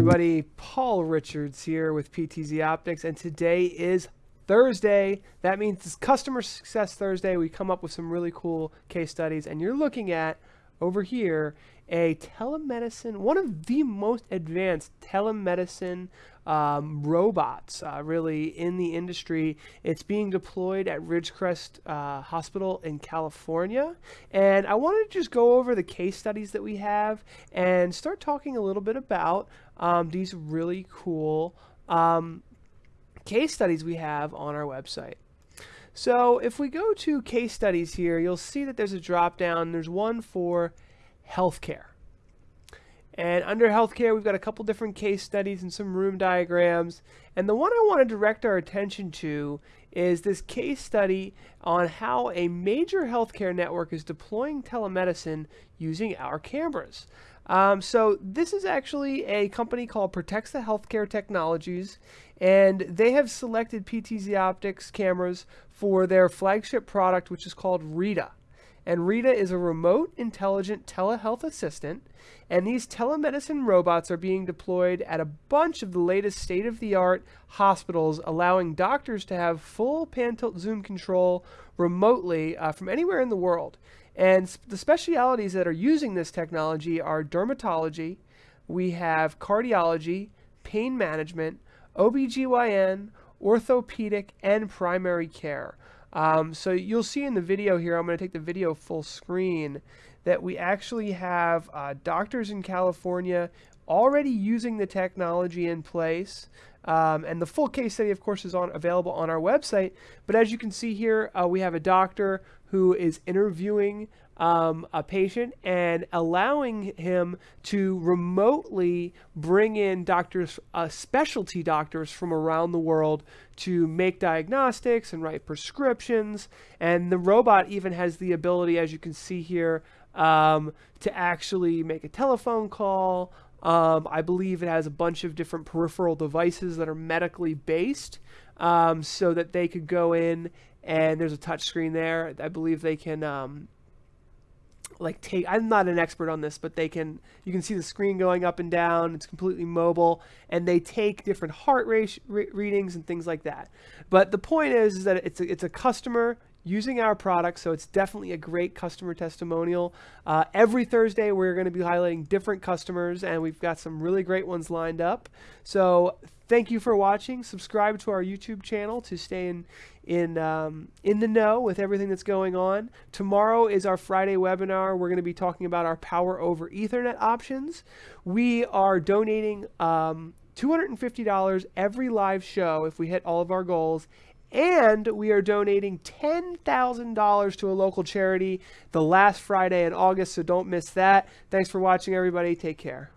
everybody. Paul Richards here with PTZ Optics, and today is Thursday. That means it's Customer Success Thursday. We come up with some really cool case studies, and you're looking at over here a telemedicine, one of the most advanced telemedicine um, robots uh, really in the industry. It's being deployed at Ridgecrest uh, Hospital in California. And I wanted to just go over the case studies that we have and start talking a little bit about um, these really cool um, case studies we have on our website. So if we go to case studies here, you'll see that there's a drop down. There's one for healthcare. And under healthcare, we've got a couple different case studies and some room diagrams. And the one I want to direct our attention to is this case study on how a major healthcare network is deploying telemedicine using our cameras. Um, so this is actually a company called Protexa Healthcare Technologies, and they have selected PTZ Optics cameras for their flagship product, which is called Rita. And Rita is a remote intelligent telehealth assistant. And these telemedicine robots are being deployed at a bunch of the latest state of the art hospitals, allowing doctors to have full pan tilt zoom control remotely uh, from anywhere in the world. And the specialities that are using this technology are dermatology, we have cardiology, pain management, OBGYN, orthopedic, and primary care. Um, so you'll see in the video here, I'm going to take the video full screen, that we actually have uh, doctors in California already using the technology in place. Um, and the full case study, of course, is on available on our website. But as you can see here, uh, we have a doctor who is interviewing um, a patient and allowing him to remotely bring in doctors, uh, specialty doctors from around the world to make diagnostics and write prescriptions. And the robot even has the ability, as you can see here, um, to actually make a telephone call. Um, I believe it has a bunch of different peripheral devices that are medically based um, so that they could go in and there's a touch screen there. I believe they can um, like take I'm not an expert on this, but they can you can see the screen going up and down. It's completely mobile and they take different heart rate re readings and things like that. But the point is, is that it's a, it's a customer using our product, so it's definitely a great customer testimonial. Uh, every Thursday, we're going to be highlighting different customers, and we've got some really great ones lined up. So thank you for watching. Subscribe to our YouTube channel to stay in in um, in the know with everything that's going on. Tomorrow is our Friday webinar. We're going to be talking about our Power over Ethernet options. We are donating um, $250 every live show if we hit all of our goals. And we are donating $10,000 to a local charity the last Friday in August, so don't miss that. Thanks for watching, everybody. Take care.